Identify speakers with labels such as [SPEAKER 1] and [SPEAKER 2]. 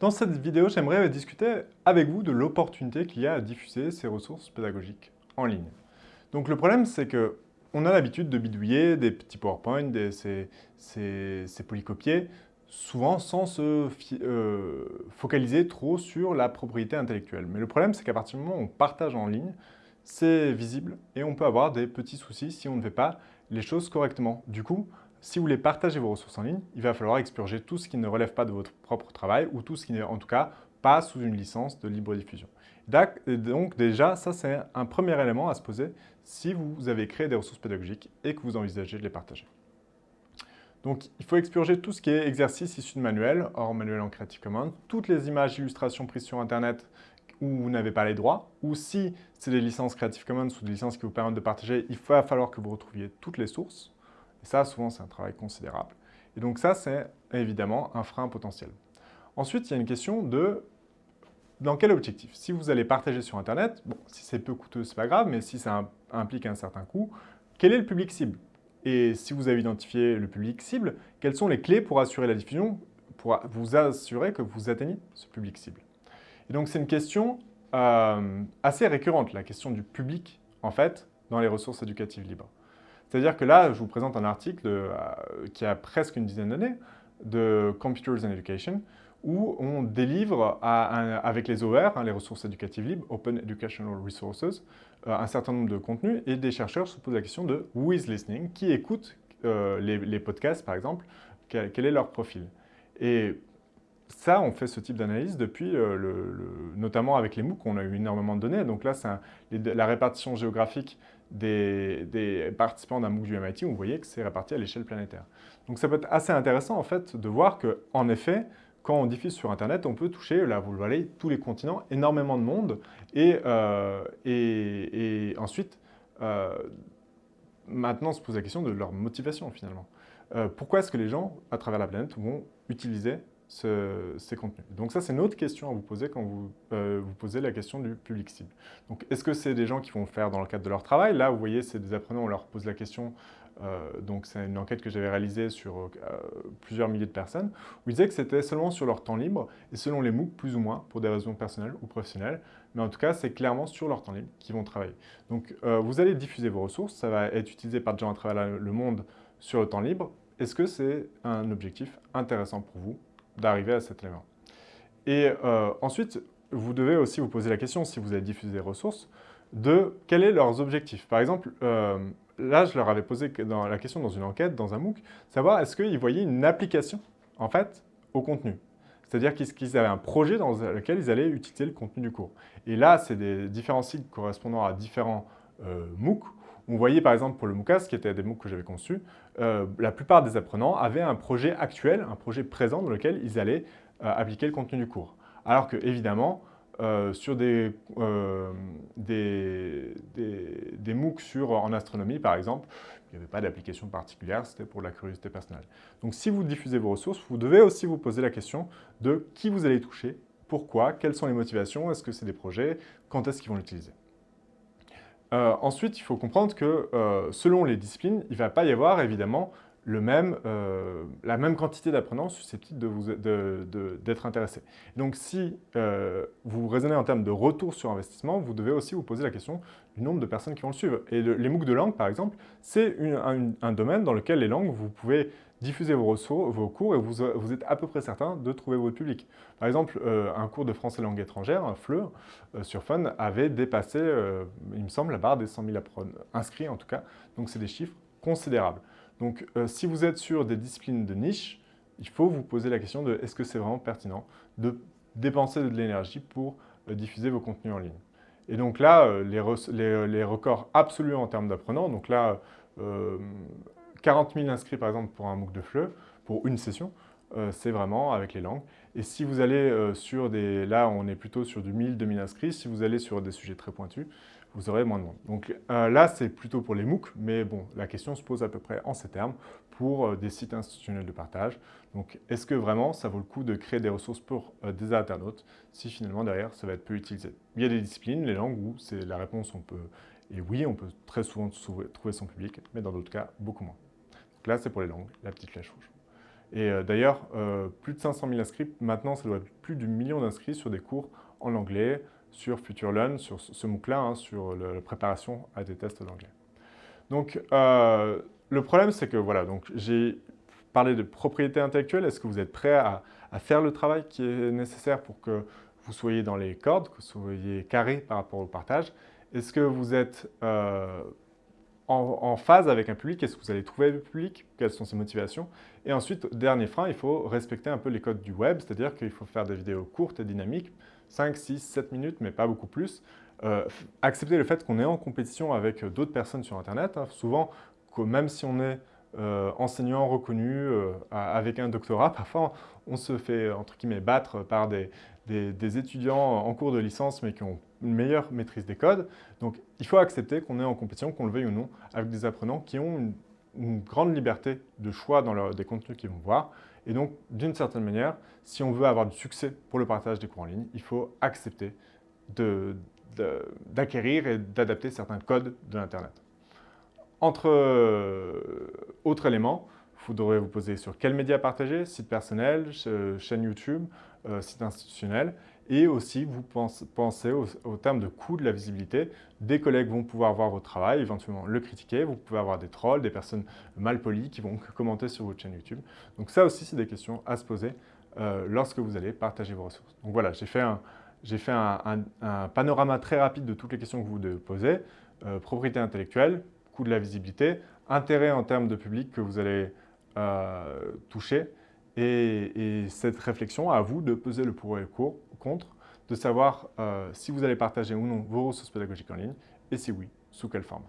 [SPEAKER 1] Dans cette vidéo, j'aimerais discuter avec vous de l'opportunité qu'il y a à diffuser ces ressources pédagogiques en ligne. Donc le problème, c'est que on a l'habitude de bidouiller des petits PowerPoint, des, ces, ces, polycopiés, souvent sans se euh, focaliser trop sur la propriété intellectuelle. Mais le problème, c'est qu'à partir du moment où on partage en ligne, c'est visible et on peut avoir des petits soucis si on ne fait pas les choses correctement. Du coup, si vous voulez partager vos ressources en ligne, il va falloir expurger tout ce qui ne relève pas de votre propre travail ou tout ce qui n'est en tout cas pas sous une licence de libre diffusion. Donc déjà, ça c'est un premier élément à se poser si vous avez créé des ressources pédagogiques et que vous envisagez de les partager. Donc il faut expurger tout ce qui est exercice issu de manuel, hors manuel en Creative Commons, toutes les images, illustrations prises sur Internet où vous n'avez pas les droits, ou si c'est des licences Creative Commons ou des licences qui vous permettent de partager, il va falloir que vous retrouviez toutes les sources. Et ça, souvent, c'est un travail considérable. Et donc ça, c'est évidemment un frein potentiel. Ensuite, il y a une question de dans quel objectif? Si vous allez partager sur Internet, bon, si c'est peu coûteux, c'est pas grave, mais si ça implique un certain coût, quel est le public cible? Et si vous avez identifié le public cible, quelles sont les clés pour assurer la diffusion, pour vous assurer que vous atteignez ce public cible? Et donc, c'est une question euh, assez récurrente, la question du public, en fait, dans les ressources éducatives libres. C'est-à-dire que là, je vous présente un article euh, qui a presque une dizaine d'années, de Computers and Education, où on délivre avec les OER, hein, les ressources éducatives libres, Open Educational Resources, euh, un certain nombre de contenus, et des chercheurs se posent la question de « who is listening ?» Qui écoute euh, les, podcasts, par exemple? Quel, est leur profil? Et ça, on fait ce type d'analyse depuis, notamment avec les MOOC, on a eu énormément de données. Donc là, c'est la répartition géographique des, participants d'un MOOC du MIT, vous voyez que c'est réparti à l'échelle planétaire. Donc ça peut être assez intéressant en fait de voir qu'en effet, quand on diffuse sur Internet, on peut toucher, là vous le voyez, tous les continents, énormément de monde, et, euh, ensuite, euh, maintenant se pose la question de leur motivation finalement. Euh, pourquoi est-ce que les gens, à travers la planète, vont utiliser ces contenus. Donc ça, c'est une autre question à vous poser quand vous euh, vous posez la question du public cible. Donc est-ce que c'est des gens qui vont faire dans le cadre de leur travail? Là, vous voyez, c'est des apprenants, on leur pose la question, euh, donc c'est une enquête que j'avais réalisée sur euh, plusieurs milliers de personnes, où ils disaient que c'était seulement sur leur temps libre, et selon les MOOC, plus ou moins, pour des raisons personnelles ou professionnelles, mais en tout cas, c'est clairement sur leur temps libre qu'ils vont travailler. Donc vous allez diffuser vos ressources, ça va être utilisé par des gens à travers le monde sur le temps libre. Est-ce que c'est un objectif intéressant pour vous? D'arriver à cet élément. Et euh, ensuite, vous devez aussi vous poser la question, si vous avez diffusé des ressources, de quels sont leurs objectifs. Par exemple, euh, là, je leur avais posé la question dans une enquête, dans un MOOC, savoir est-ce qu'ils voyaient une application, en fait, au contenu. C'est-à-dire qu'ils avaient un projet dans lequel ils allaient utiliser le contenu du cours. Et là, c'est des différents sites correspondant à différents euh, MOOC on voyait par exemple pour le MOOCAS, qui était des MOOC que j'avais conçus, euh, la plupart des apprenants avaient un projet actuel, un projet présent dans lequel ils allaient euh, appliquer le contenu du cours. Alors que évidemment, euh, sur des, MOOC sur, en astronomie par exemple, il n'y avait pas d'application particulière, c'était pour la curiosité personnelle. Donc si vous diffusez vos ressources, vous devez aussi vous poser la question de qui vous allez toucher, pourquoi, quelles sont les motivations, est-ce que c'est des projets, quand est-ce qu'ils vont l'utiliser. Euh, ensuite, il faut comprendre que euh, selon les disciplines, il ne va pas y avoir évidemment euh, la même quantité d'apprenants susceptibles d'être intéressés. Donc si vous raisonnez en termes de retour sur investissement, vous devez aussi vous poser la question du nombre de personnes qui vont le suivre. Et les MOOC de langue, par exemple, c'est un, domaine dans lequel les langues, vous pouvez diffusez vos, ressources, vos cours et vous, êtes à peu près certain de trouver votre public. Par exemple, euh, un cours de français langue étrangère, un FLE, euh, sur Fun, avait dépassé, euh, il me semble, la barre des 100 000 inscrits en tout cas. Donc c'est des chiffres considérables. Donc si vous êtes sur des disciplines de niche, il faut vous poser la question de est-ce que c'est vraiment pertinent de dépenser de l'énergie pour diffuser vos contenus en ligne. Et donc là, les, les, les records absolus en termes d'apprenants, donc là, 40 000 inscrits par exemple pour un MOOC de FLE, pour une session, euh, c'est vraiment avec les langues. Et si vous allez euh, sur des... Là, on est plutôt sur du 1000, 2000 inscrits. Si vous allez sur des sujets très pointus, vous aurez moins de monde. Donc euh, là, c'est plutôt pour les MOOC, mais bon, la question se pose à peu près en ces termes pour des sites institutionnels de partage. Donc, est-ce que vraiment ça vaut le coup de créer des ressources pour des internautes si finalement derrière ça va être peu utilisé? Il y a des disciplines, les langues, où c'est la réponse, on peut... Et oui, on peut très souvent trouver son public, mais dans d'autres cas, beaucoup moins. Donc là, c'est pour les langues, la petite flèche rouge. Et d'ailleurs, plus de 500 000 inscrits, maintenant ça doit être plus du million d'inscrits sur des cours en anglais, sur FutureLearn, sur ce MOOC-là, hein, sur la préparation à des tests d'anglais. Donc, le problème, c'est que voilà, donc j'ai parlé de propriété intellectuelle. Est-ce que vous êtes prêt à, faire le travail qui est nécessaire pour que vous soyez dans les cordes, que vous soyez carré par rapport au partage? Est-ce que vous êtes euh, en, phase avec un public Est-ce que vous allez trouver le public Quelles sont ses motivations Et ensuite, dernier frein, il faut respecter un peu les codes du web, c'est-à-dire qu'il faut faire des vidéos courtes et dynamiques, 5, 6, 7 minutes, mais pas beaucoup plus. Euh, accepter le fait qu'on est en compétition avec d'autres personnes sur Internet. Hein. Souvent, même si on est euh, enseignant reconnu euh, avec un doctorat, parfois on se fait entre guillemets battre par des, étudiants en cours de licence mais qui ont une meilleure maîtrise des codes. Donc il faut accepter qu'on est en compétition, qu'on le veuille ou non, avec des apprenants qui ont une, grande liberté de choix dans leur, des contenus qu'ils vont voir. Et donc d'une certaine manière, si on veut avoir du succès pour le partage des cours en ligne, il faut accepter d'acquérir et d'adapter certains codes de l'Internet. Entre euh, autres éléments, vous devrez vous poser sur quels médias partager, site personnel, chaîne YouTube, euh, site institutionnel, et aussi vous pensez au, terme de coût de la visibilité. Des collègues vont pouvoir voir votre travail, éventuellement le critiquer, vous pouvez avoir des trolls, des personnes mal polies qui vont commenter sur votre chaîne YouTube. Donc ça aussi, c'est des questions à se poser euh, lorsque vous allez partager vos ressources. Donc voilà, j'ai fait, un, panorama très rapide de toutes les questions que vous devez poser. propriété intellectuelle, coût de la visibilité, intérêt en termes de public que vous allez euh, toucher, et, cette réflexion, à vous de peser le pour et le contre, de savoir euh, si vous allez partager ou non vos ressources pédagogiques en ligne, et si oui, sous quelle forme.